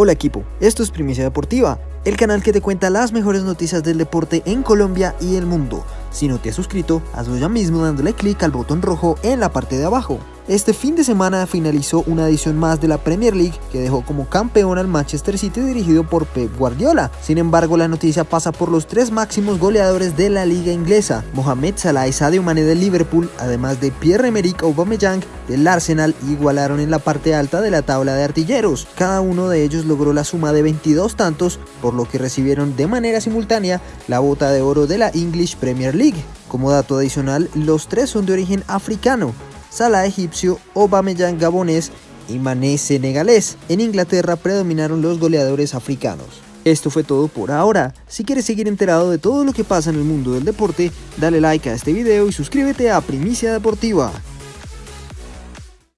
Hola equipo, esto es Primicia Deportiva, el canal que te cuenta las mejores noticias del deporte en Colombia y el mundo. Si no te has suscrito, hazlo ya mismo dándole clic al botón rojo en la parte de abajo. Este fin de semana finalizó una edición más de la Premier League que dejó como campeón al Manchester City dirigido por Pep Guardiola. Sin embargo, la noticia pasa por los tres máximos goleadores de la liga inglesa, Mohamed Salah y Sadio Mane del Liverpool, además de Pierre-Emerick Aubameyang del Arsenal, igualaron en la parte alta de la tabla de artilleros. Cada uno de ellos logró la suma de 22 tantos, por lo que recibieron de manera simultánea la bota de oro de la English Premier League. Como dato adicional, los tres son de origen africano, Salah egipcio, Aubameyang gabonés y Mané senegalés. En Inglaterra predominaron los goleadores africanos. Esto fue todo por ahora. Si quieres seguir enterado de todo lo que pasa en el mundo del deporte, dale like a este video y suscríbete a Primicia Deportiva.